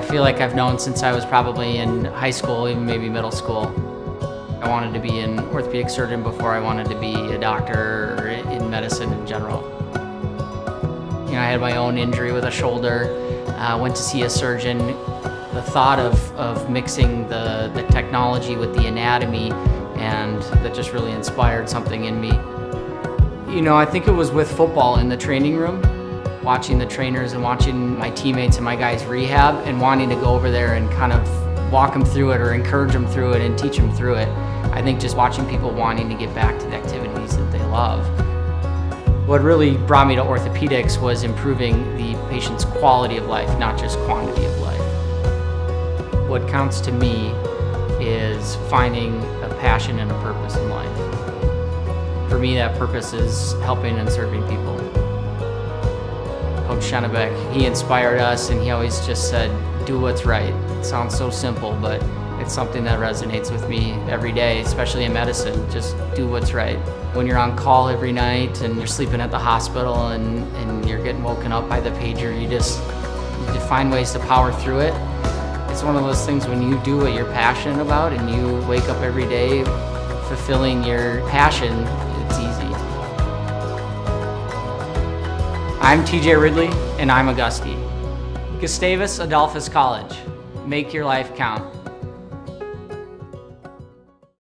feel like I've known since I was probably in high school, even maybe middle school. I wanted to be an orthopedic surgeon before I wanted to be a doctor or in medicine in general. You know, I had my own injury with a shoulder, uh, went to see a surgeon. The thought of, of mixing the, the technology with the anatomy and that just really inspired something in me. You know, I think it was with football in the training room watching the trainers and watching my teammates and my guys rehab and wanting to go over there and kind of walk them through it or encourage them through it and teach them through it. I think just watching people wanting to get back to the activities that they love. What really brought me to orthopedics was improving the patient's quality of life, not just quantity of life. What counts to me is finding a passion and a purpose in life. For me, that purpose is helping and serving people. Coach he inspired us and he always just said, do what's right. It sounds so simple, but it's something that resonates with me every day, especially in medicine. Just do what's right. When you're on call every night and you're sleeping at the hospital and, and you're getting woken up by the pager, you just you find ways to power through it. It's one of those things when you do what you're passionate about and you wake up every day fulfilling your passion, I'm TJ Ridley, and I'm a Gustie. Gustavus Adolphus College. Make your life count.